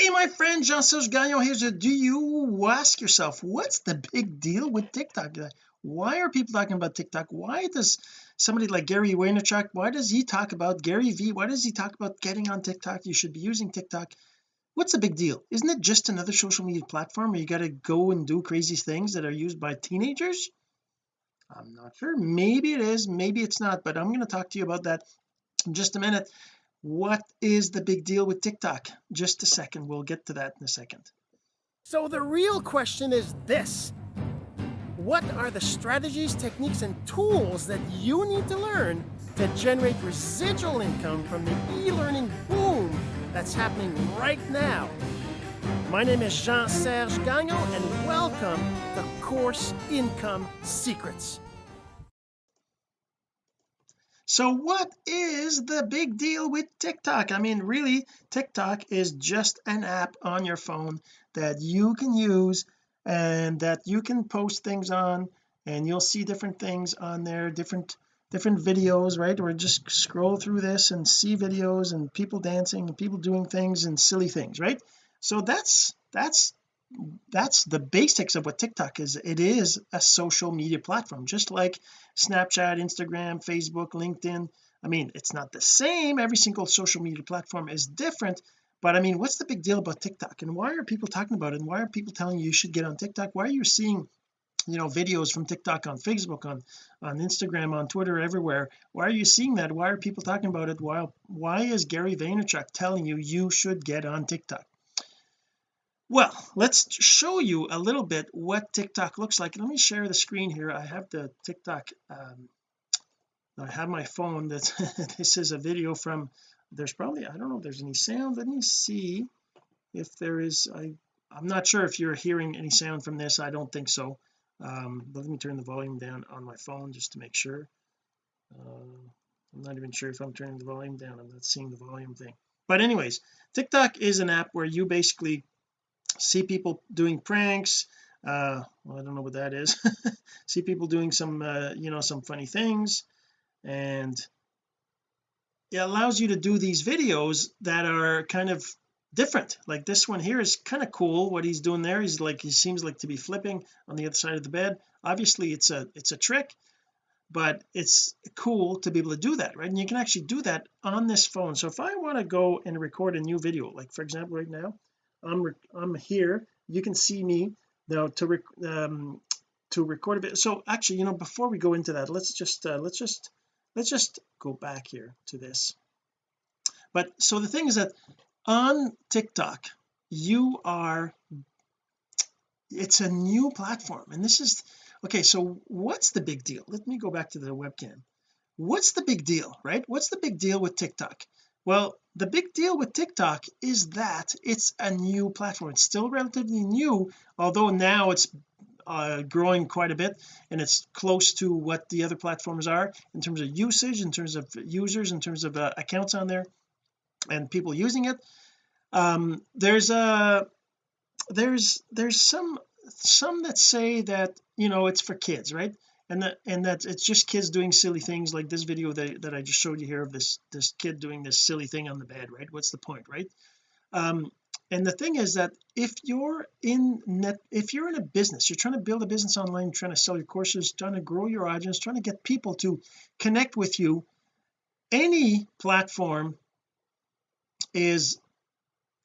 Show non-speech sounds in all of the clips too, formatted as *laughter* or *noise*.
hey my friend Jean-Serge Gagnon here. Do you ask yourself what's the big deal with TikTok? Why are people talking about TikTok? Why does somebody like Gary Vaynerchuk why does he talk about Gary V? Why does he talk about getting on TikTok? You should be using TikTok. What's the big deal? Isn't it just another social media platform where you got to go and do crazy things that are used by teenagers? I'm not sure. Maybe it is maybe it's not but I'm going to talk to you about that in just a minute what is the big deal with TikTok? Just a second. We'll get to that in a second. So the real question is this. What are the strategies techniques and tools that you need to learn to generate residual income from the e-learning boom that's happening right now? My name is Jean-Serge Gagnon and welcome to Course Income Secrets so what is the big deal with TikTok? I mean really TikTok is just an app on your phone that you can use and that you can post things on and you'll see different things on there different different videos right? Or just scroll through this and see videos and people dancing and people doing things and silly things right? So that's that's that's the basics of what TikTok is. It is a social media platform just like Snapchat Instagram Facebook LinkedIn. I mean it's not the same. Every single social media platform is different. But I mean what's the big deal about TikTok? And why are people talking about it? And why are people telling you you should get on TikTok? Why are you seeing you know videos from TikTok on Facebook on on Instagram on Twitter everywhere? Why are you seeing that? Why are people talking about it? Why why is Gary Vaynerchuk telling you you should get on TikTok well let's show you a little bit what TikTok looks like. Let me share the screen here. I have the TikTok um, I have my phone that *laughs* this is a video from. There's probably I don't know if there's any sound. Let me see if there is I I'm not sure if you're hearing any sound from this. I don't think so. Um let me turn the volume down on my phone just to make sure. Uh, I'm not even sure if I'm turning the volume down. I'm not seeing the volume thing. But anyways TikTok is an app where you basically see people doing pranks uh well I don't know what that is. *laughs* See people doing some uh, you know some funny things and it allows you to do these videos that are kind of different. Like this one here is kind of cool what he's doing there. He's like he seems like to be flipping on the other side of the bed. Obviously it's a it's a trick but it's cool to be able to do that right? And you can actually do that on this phone. So if I want to go and record a new video like for example right now I'm I'm here. You can see me now to rec um to record a bit. So actually you know before we go into that let's just uh, let's just let's just go back here to this. But so the thing is that on TikTok you are it's a new platform and this is okay so what's the big deal? Let me go back to the webcam. What's the big deal right? What's the big deal with TikTok? Well the big deal with TikTok is that it's a new platform. It's still relatively new although now it's uh, growing quite a bit and it's close to what the other platforms are in terms of usage in terms of users in terms of uh, accounts on there and people using it. Um there's a there's there's some some that say that you know it's for kids right and that and that it's just kids doing silly things like this video that, that I just showed you here of this this kid doing this silly thing on the bed right? What's the point right? Um and the thing is that if you're in net if you're in a business you're trying to build a business online trying to sell your courses trying to grow your audience trying to get people to connect with you any platform is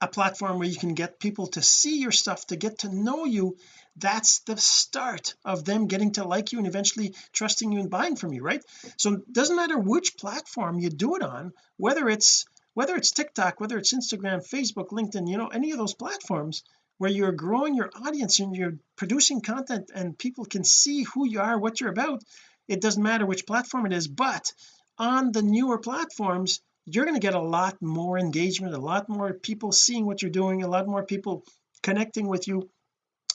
a platform where you can get people to see your stuff to get to know you. That's the start of them getting to like you and eventually trusting you and buying from you right? So it doesn't matter which platform you do it on whether it's whether it's TikTok whether it's Instagram Facebook LinkedIn you know any of those platforms where you're growing your audience and you're producing content and people can see who you are what you're about it doesn't matter which platform it is but on the newer platforms you're going to get a lot more engagement a lot more people seeing what you're doing a lot more people connecting with you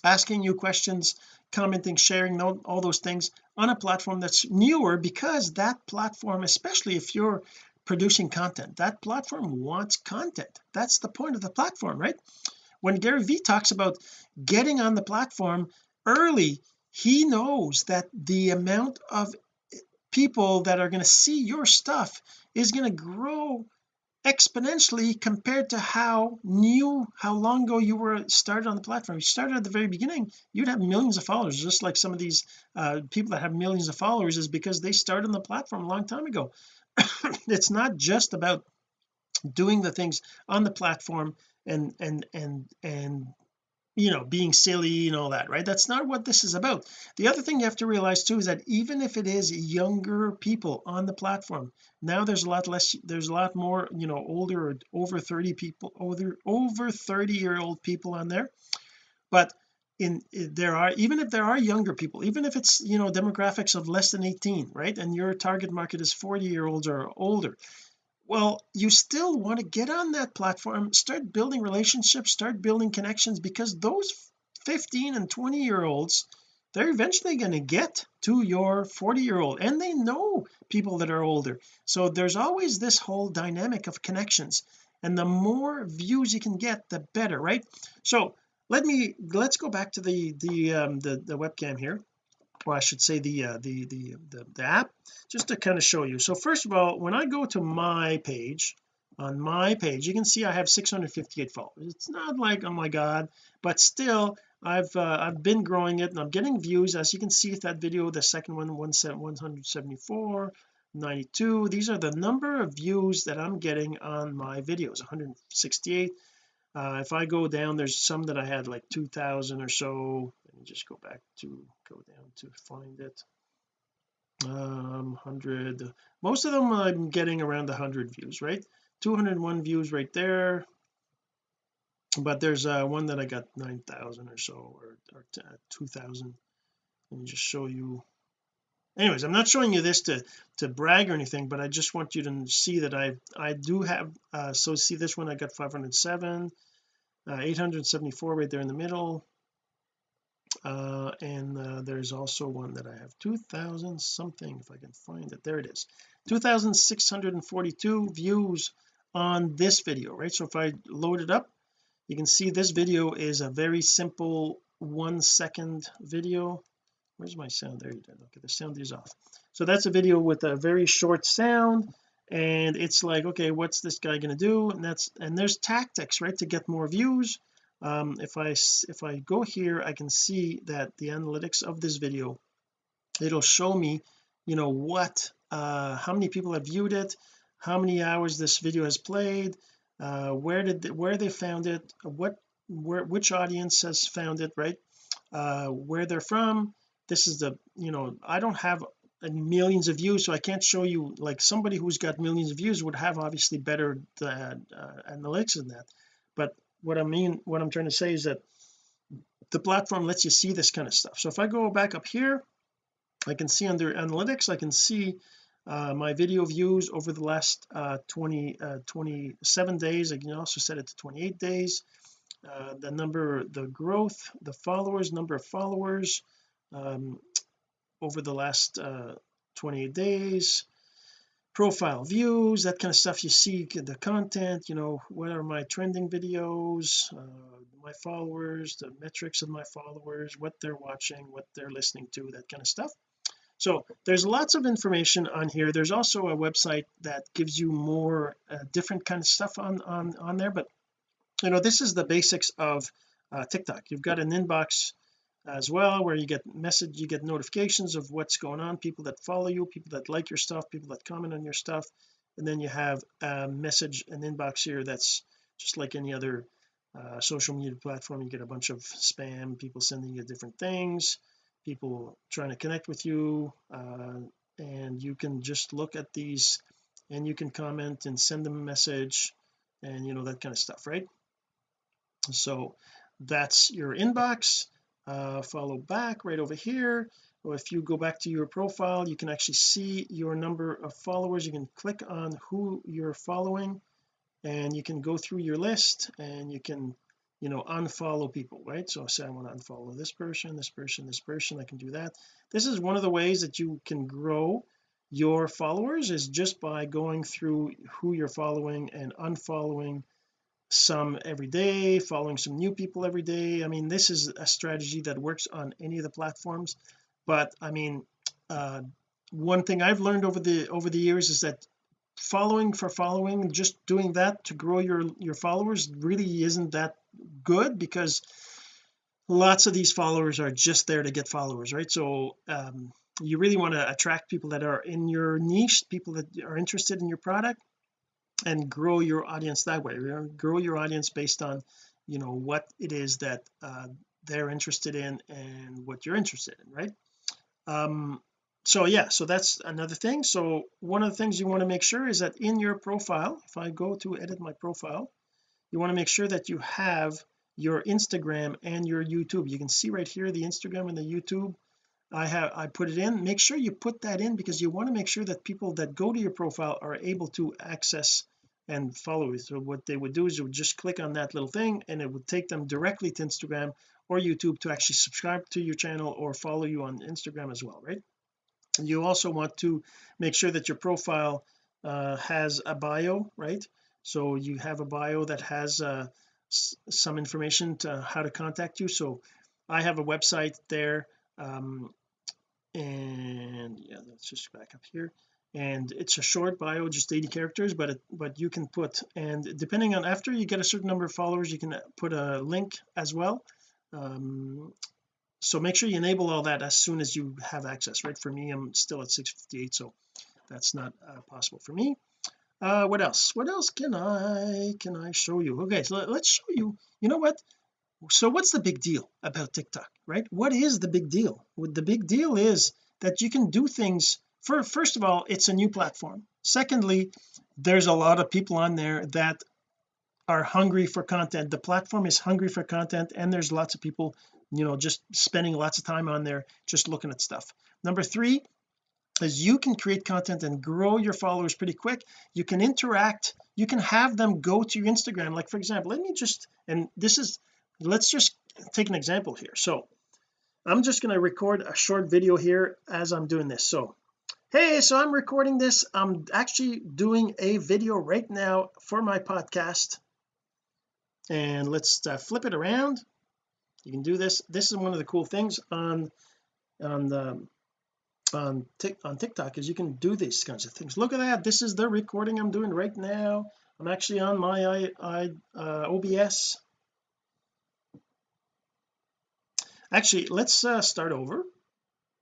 asking you questions commenting sharing all, those things on a platform that's newer because that platform especially if you're producing content that platform wants content. That's the point of the platform right? When Gary Vee talks about getting on the platform early he knows that the amount of people that are going to see your stuff is going to grow exponentially compared to how new how long ago you were started on the platform. You started at the very beginning you'd have millions of followers just like some of these uh, people that have millions of followers is because they started on the platform a long time ago. *coughs* It's not just about doing the things on the platform and and and and you know being silly and all that right? That's not what this is about. The other thing you have to realize too is that even if it is younger people on the platform now there's a lot less there's a lot more you know older or over 30 people over over 30 year old people on there. But in there are even if there are younger people even if it's you know demographics of less than 18 right? And your target market is 40 year olds or older well you still want to get on that platform start building relationships start building connections because those 15 and 20 year olds they're eventually going to get to your 40 year old and they know people that are older. So there's always this whole dynamic of connections and the more views you can get the better right? So let me let's go back to the the um the, the webcam here or I should say the uh, the, the the the app just to kind of show you. So first of all when I go to my page on my page you can see I have 658 followers. It's not like oh my god but still I've uh, I've been growing it and I'm getting views. As you can see that video the second one 174 92 these are the number of views that I'm getting on my videos 168 uh, if I go down there's some that I had like 2000 or so me just go back to go down to find it. Um 100 most of them I'm getting around 100 views right? 201 views right there. But there's uh one that I got 9,000 or so or, or uh, 2,000 let me just show you. Anyways I'm not showing you this to to brag or anything but I just want you to see that I I do have uh so see this one I got 507 uh, 874 right there in the middle uh and uh, there's also one that I have 2000 something if I can find it. There it is. 2642 views on this video right? So if I load it up you can see this video is a very simple one second video. Where's my sound? There you go. Okay the sound is off. So that's a video with a very short sound and it's like okay what's this guy going to do? And that's and there's tactics right to get more views um if I if I go here I can see that the analytics of this video it'll show me you know what uh how many people have viewed it how many hours this video has played uh where did they, where they found it what where which audience has found it right? Uh where they're from. This is the you know I don't have millions of views so I can't show you like somebody who's got millions of views would have obviously better uh, uh, analytics than that. But what I mean what I'm trying to say is that the platform lets you see this kind of stuff. So if I go back up here I can see under analytics I can see uh, my video views over the last uh, 20 uh, 27 days. I can also set it to 28 days. Uh, the number the growth the followers number of followers um, over the last uh 28 days profile views that kind of stuff you see the content you know what are my trending videos uh, my followers the metrics of my followers what they're watching what they're listening to that kind of stuff. So there's lots of information on here. There's also a website that gives you more uh, different kind of stuff on on on there but you know this is the basics of uh, TikTok. You've got an inbox as well where you get message you get notifications of what's going on people that follow you people that like your stuff people that comment on your stuff. And then you have a message an inbox here that's just like any other uh, social media platform. You get a bunch of spam people sending you different things people trying to connect with you uh, and you can just look at these and you can comment and send them a message and you know that kind of stuff right? So that's your inbox uh, follow back right over here. Or if you go back to your profile you can actually see your number of followers. You can click on who you're following and you can go through your list and you can you know unfollow people right? So say I want to unfollow this person this person this person I can do that. This is one of the ways that you can grow your followers is just by going through who you're following and unfollowing some every day following some new people every day. I mean this is a strategy that works on any of the platforms but I mean uh one thing I've learned over the over the years is that following for following just doing that to grow your your followers really isn't that good because lots of these followers are just there to get followers right? So um, you really want to attract people that are in your niche people that are interested in your product and grow your audience that way grow your audience based on you know what it is that uh, they're interested in and what you're interested in right? Um so yeah so that's another thing. So one of the things you want to make sure is that in your profile if I go to edit my profile you want to make sure that you have your Instagram and your YouTube. You can see right here the Instagram and the YouTube. I have I put it in. Make sure you put that in because you want to make sure that people that go to your profile are able to access and follow so what they would do is you would just click on that little thing and it would take them directly to Instagram or YouTube to actually subscribe to your channel or follow you on Instagram as well right? You also want to make sure that your profile uh, has a bio right? So you have a bio that has uh, some information to how to contact you. So I have a website there um, and yeah let's just back up here and it's a short bio just 80 characters but it, but you can put and depending on after you get a certain number of followers you can put a link as well. Um, so make sure you enable all that as soon as you have access. Right for me I'm still at 658 so that's not uh, possible for me. Uh what else? What else can I can I show you? Okay so let's show you you know what? So what's the big deal about TikTok right? What is the big deal? Well, the big deal is that you can do things for first of all it's a new platform. Secondly there's a lot of people on there that are hungry for content. The platform is hungry for content and there's lots of people you know just spending lots of time on there just looking at stuff. Number three is you can create content and grow your followers pretty quick. You can interact. You can have them go to your Instagram. Like for example let me just and this is let's just take an example here. So I'm just going to record a short video here as I'm doing this. So hey so I'm recording this. I'm actually doing a video right now for my podcast. And let's uh, flip it around. You can do this. This is one of the cool things on on the on, on TikTok is you can do these kinds of things. Look at that. This is the recording I'm doing right now. I'm actually on my I, I uh, OBS actually let's uh, start over.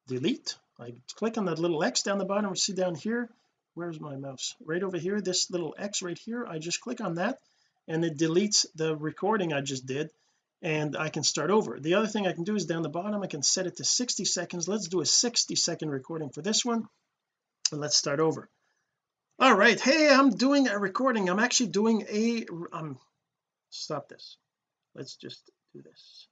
Delete I click on that little X down the bottom. See down here? Where's my mouse? Right over here this little X right here. I just click on that and it deletes the recording I just did and I can start over. The other thing I can do is down the bottom I can set it to 60 seconds. Let's do a 60 second recording for this one and let's start over. All right. Hey I'm doing a recording. I'm actually doing a um stop this. Let's just do this.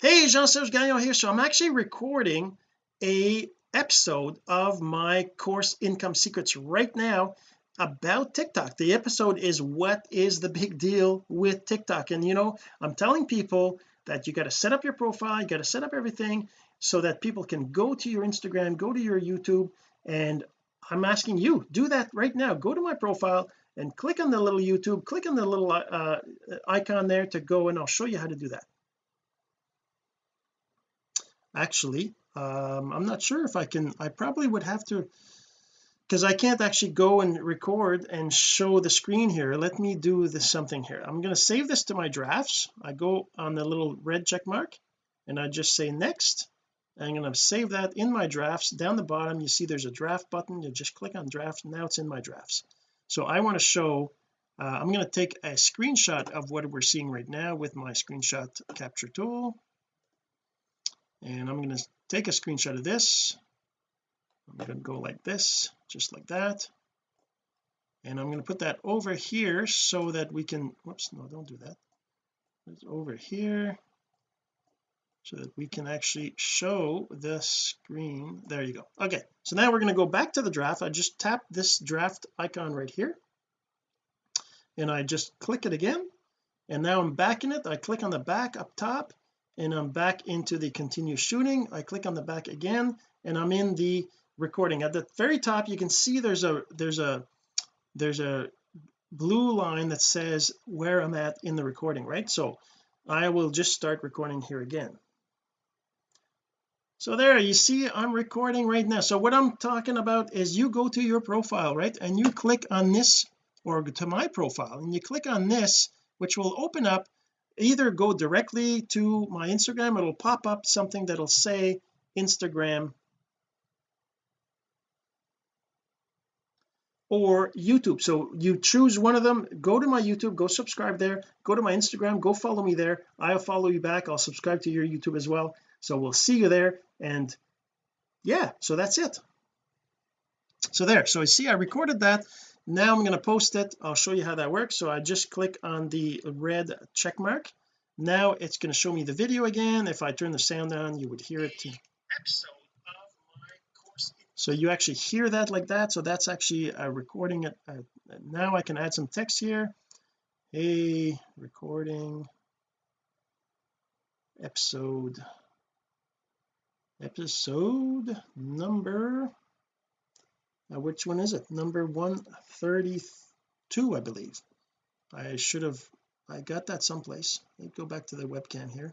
Hey Jean-Serge Gagnon here. So I'm actually recording a episode of my course income secrets right now about TikTok. The episode is what is the big deal with TikTok? And you know I'm telling people that you got to set up your profile you got to set up everything so that people can go to your Instagram go to your YouTube and I'm asking you do that right now. Go to my profile and click on the little YouTube click on the little uh, icon there to go and I'll show you how to do that. Actually um, I'm not sure if I can I probably would have to because I can't actually go and record and show the screen here. Let me do this something here. I'm going to save this to my drafts. I go on the little red check mark and I just say next. I'm going to save that in my drafts. Down the bottom you see there's a draft button. You just click on draft. Now it's in my drafts. So I want to show uh, I'm going to take a screenshot of what we're seeing right now with my screenshot capture tool and I'm going to take a screenshot of this. I'm going to go like this just like that. And I'm going to put that over here so that we can whoops no don't do that. It's over here so that we can actually show the screen. There you go. Okay so now we're going to go back to the draft. I just tap this draft icon right here. And I just click it again. And now I'm back in it. I click on the back up top and I'm back into the continue shooting. I click on the back again and I'm in the recording. At the very top you can see there's a there's a there's a blue line that says where I'm at in the recording right? So I will just start recording here again. So there you see I'm recording right now. So what I'm talking about is you go to your profile right? And you click on this or to my profile and you click on this which will open up either go directly to my Instagram it'll pop up something that'll say Instagram. Or YouTube. So you choose one of them go to my YouTube go subscribe there go to my Instagram go follow me there. I'll follow you back. I'll subscribe to your YouTube as well. So we'll see you there. And yeah so that's it. So there. So I see I recorded that now I'm going to post it. I'll show you how that works. So I just click on the red check mark. Now it's going to show me the video again. If I turn the sound on you would hear it. So you actually hear that like that. So that's actually a recording it. Uh, now I can add some text here. Hey recording episode. Episode number uh, which one is it? Number 132 I believe. I should have I got that someplace. Let go back to the webcam here.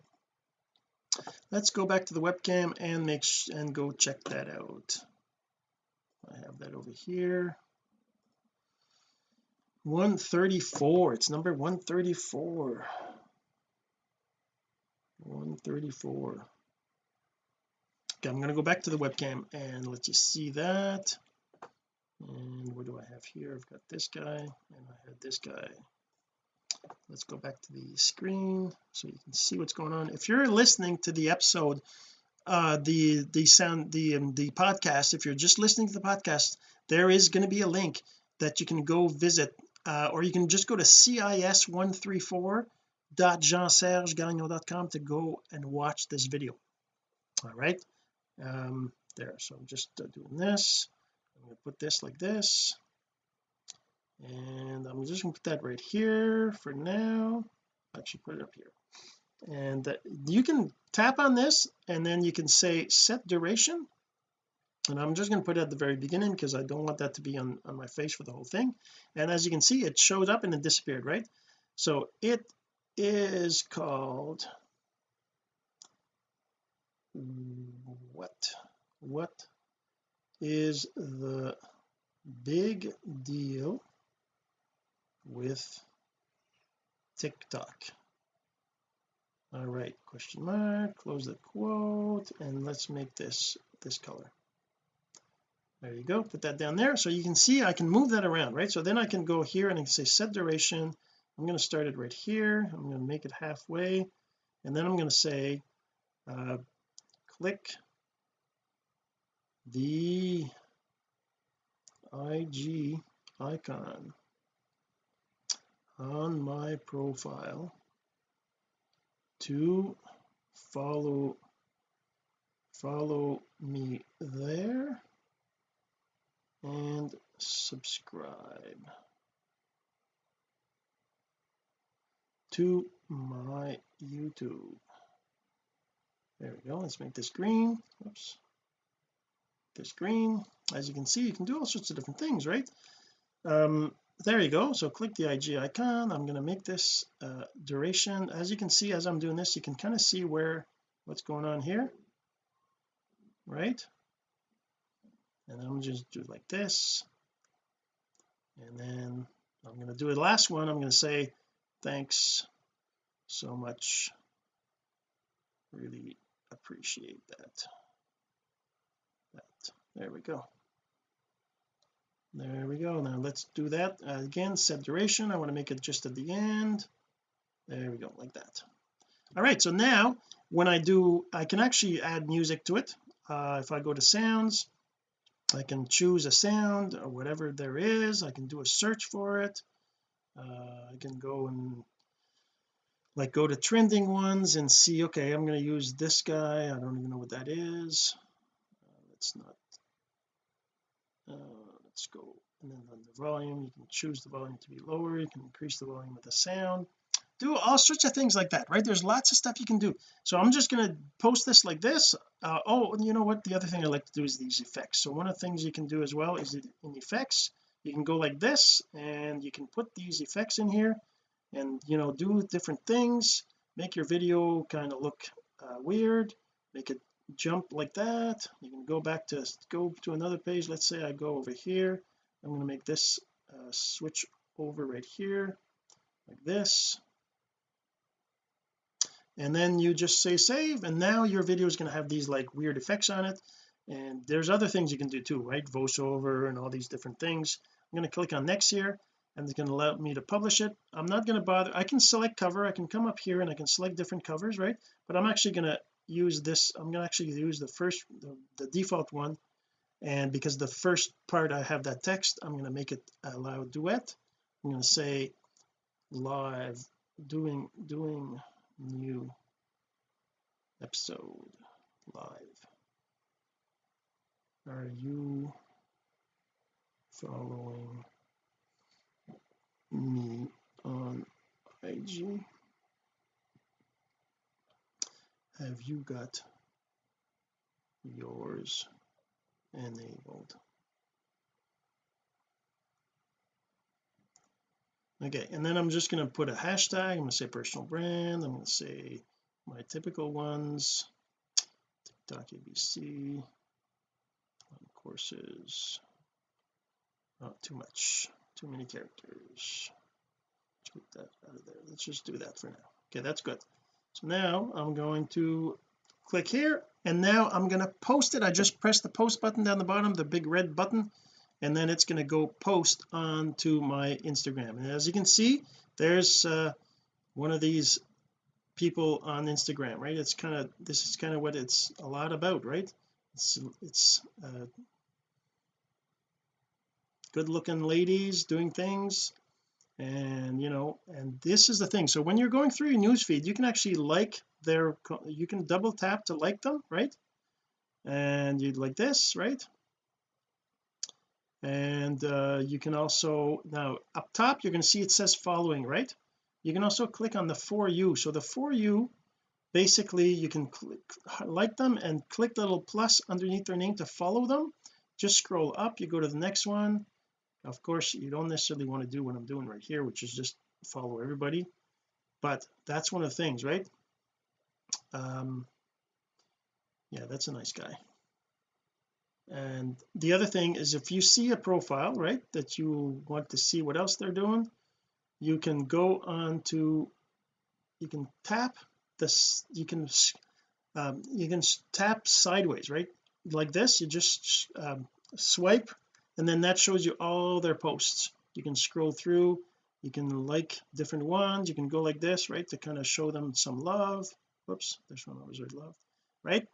Let's go back to the webcam and make and go check that out. I have that over here. 134 it's number 134 134 okay I'm going to go back to the webcam and let you see that and what do I have here? I've got this guy and I had this guy. Let's go back to the screen so you can see what's going on. If you're listening to the episode uh the the sound the um, the podcast if you're just listening to the podcast there is going to be a link that you can go visit uh, or you can just go to cis134.jeansergegagnon.com to go and watch this video. All right? Um there. So I'm just uh, doing this I'm going to put this like this. And I'm just going to put that right here for now. Actually put it up here. And uh, you can tap on this and then you can say set duration. And I'm just going to put it at the very beginning because I don't want that to be on, on my face for the whole thing. And as you can see it showed up and it disappeared right? So it is called what? What is the big deal with TikTok. All right question mark close the quote and let's make this this color. There you go put that down there. So you can see I can move that around right? So then I can go here and I can say set duration. I'm going to start it right here. I'm going to make it halfway. And then I'm going to say uh, click the IG icon on my profile to follow follow me there and subscribe to my YouTube. There we go. Let's make this green. Oops this green as you can see you can do all sorts of different things right? Um there you go. So click the IG icon. I'm going to make this uh, duration. As you can see as I'm doing this you can kind of see where what's going on here right? And I'm just do it like this. And then I'm going to do the last one. I'm going to say thanks so much. Really appreciate that there we go. There we go. Now let's do that. Uh, again set duration. I want to make it just at the end. There we go like that. All right so now when I do I can actually add music to it. Uh, if I go to sounds I can choose a sound or whatever there is. I can do a search for it. Uh, I can go and like go to trending ones and see okay I'm going to use this guy. I don't even know what that is. Uh, let's not uh, let's go. And then on the volume. You can choose the volume to be lower. You can increase the volume of the sound. Do all sorts of things like that right? There's lots of stuff you can do. So I'm just going to post this like this. Uh, oh you know what? The other thing I like to do is these effects. So one of the things you can do as well is in effects. You can go like this and you can put these effects in here and you know do different things. Make your video kind of look uh, weird. Make it jump like that. You can go back to go to another page. Let's say I go over here. I'm going to make this uh, switch over right here like this. And then you just say save and now your video is going to have these like weird effects on it. And there's other things you can do too right? Voiceover and all these different things. I'm going to click on next here and it's going to allow me to publish it. I'm not going to bother. I can select cover. I can come up here and I can select different covers right? But I'm actually going to use this I'm going to actually use the first the, the default one. And because the first part I have that text I'm going to make it allow duet. I'm going to say live doing doing new episode live. Are you following me on IG have you got yours enabled? Okay and then I'm just going to put a hashtag I'm going to say personal brand I'm going to say my typical ones TikTok ABC courses. Not too much too many characters. Take that out of there. Let's just do that for now. Okay that's good so now I'm going to click here and now I'm going to post it. I just press the post button down the bottom the big red button and then it's going to go post onto my Instagram. And as you can see there's uh, one of these people on Instagram right? It's kind of this is kind of what it's a lot about right? It's it's uh, good looking ladies doing things and you know and this is the thing. So when you're going through your newsfeed you can actually like their you can double tap to like them right? And you'd like this right? And uh, you can also now up top you're going to see it says following right? You can also click on the for you. So the for you basically you can click like them and click the little plus underneath their name to follow them. Just scroll up you go to the next one of course you don't necessarily want to do what I'm doing right here which is just follow everybody but that's one of the things right? Um yeah that's a nice guy. And the other thing is if you see a profile right that you want to see what else they're doing you can go on to you can tap this you can um, you can tap sideways right? Like this you just um, swipe and then that shows you all their posts. You can scroll through you can like different ones you can go like this right to kind of show them some love. Whoops this one with love right?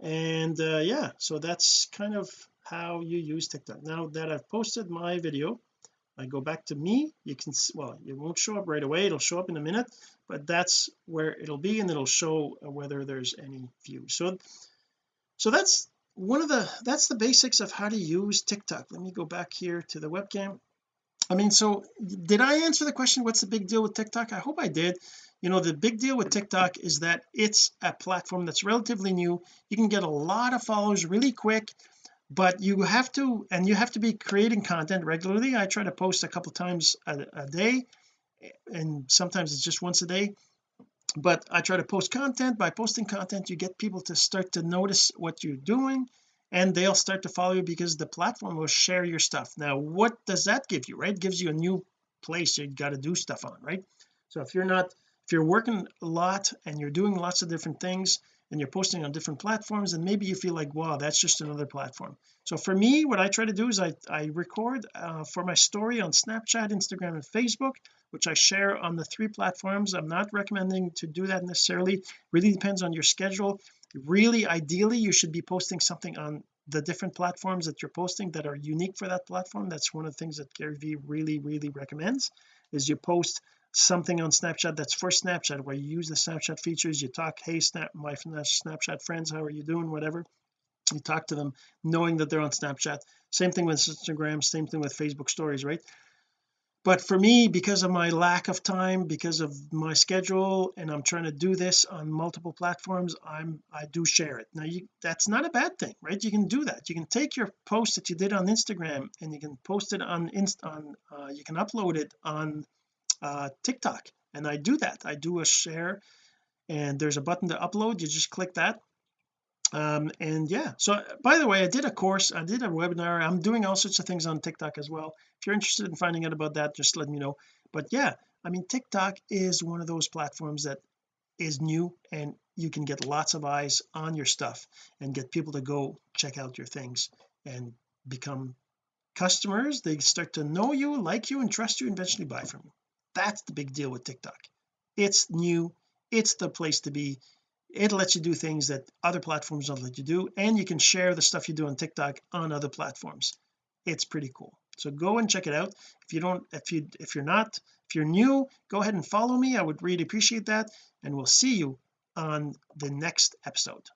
And uh, yeah so that's kind of how you use TikTok. Now that I've posted my video I go back to me you can well it won't show up right away it'll show up in a minute but that's where it'll be and it'll show whether there's any views. So so that's one of the that's the basics of how to use TikTok. Let me go back here to the webcam. I mean so did I answer the question what's the big deal with TikTok? I hope I did. You know the big deal with TikTok is that it's a platform that's relatively new. You can get a lot of followers really quick but you have to and you have to be creating content regularly. I try to post a couple times a, a day and sometimes it's just once a day but I try to post content. By posting content you get people to start to notice what you're doing and they'll start to follow you because the platform will share your stuff. Now what does that give you right? It gives you a new place you got to do stuff on right? So if you're not if you're working a lot and you're doing lots of different things and you're posting on different platforms and maybe you feel like wow that's just another platform. So for me what I try to do is I I record uh, for my story on Snapchat Instagram and Facebook which I share on the three platforms. I'm not recommending to do that necessarily. Really depends on your schedule. Really ideally you should be posting something on the different platforms that you're posting that are unique for that platform. That's one of the things that Gary Vee really really recommends is you post something on Snapchat that's for Snapchat where you use the Snapchat features you talk hey snap my uh, Snapchat friends how are you doing? whatever. You talk to them knowing that they're on Snapchat. Same thing with Instagram same thing with Facebook stories right but for me because of my lack of time because of my schedule and I'm trying to do this on multiple platforms I'm I do share it. Now you that's not a bad thing right? You can do that. You can take your post that you did on Instagram and you can post it on inst on uh, you can upload it on uh, TikTok. And I do that. I do a share and there's a button to upload. You just click that um, and yeah so by the way I did a course I did a webinar I'm doing all sorts of things on TikTok as well. If you're interested in finding out about that just let me know. But yeah I mean TikTok is one of those platforms that is new and you can get lots of eyes on your stuff and get people to go check out your things and become customers. They start to know you like you and trust you and eventually buy from you. That's the big deal with TikTok. It's new. It's the place to be it lets you do things that other platforms don't let you do and you can share the stuff you do on TikTok on other platforms. It's pretty cool. So go and check it out. If you don't if you if you're not if you're new go ahead and follow me. I would really appreciate that and we'll see you on the next episode.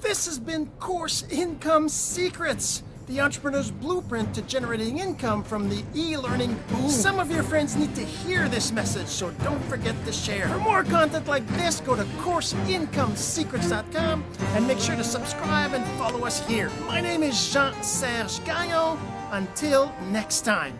This has been course income secrets the entrepreneur's blueprint to generating income from the e-learning boom. Some of your friends need to hear this message, so don't forget to share. For more content like this, go to CourseIncomeSecrets.com and make sure to subscribe and follow us here. My name is Jean-Serge Gagnon. Until next time.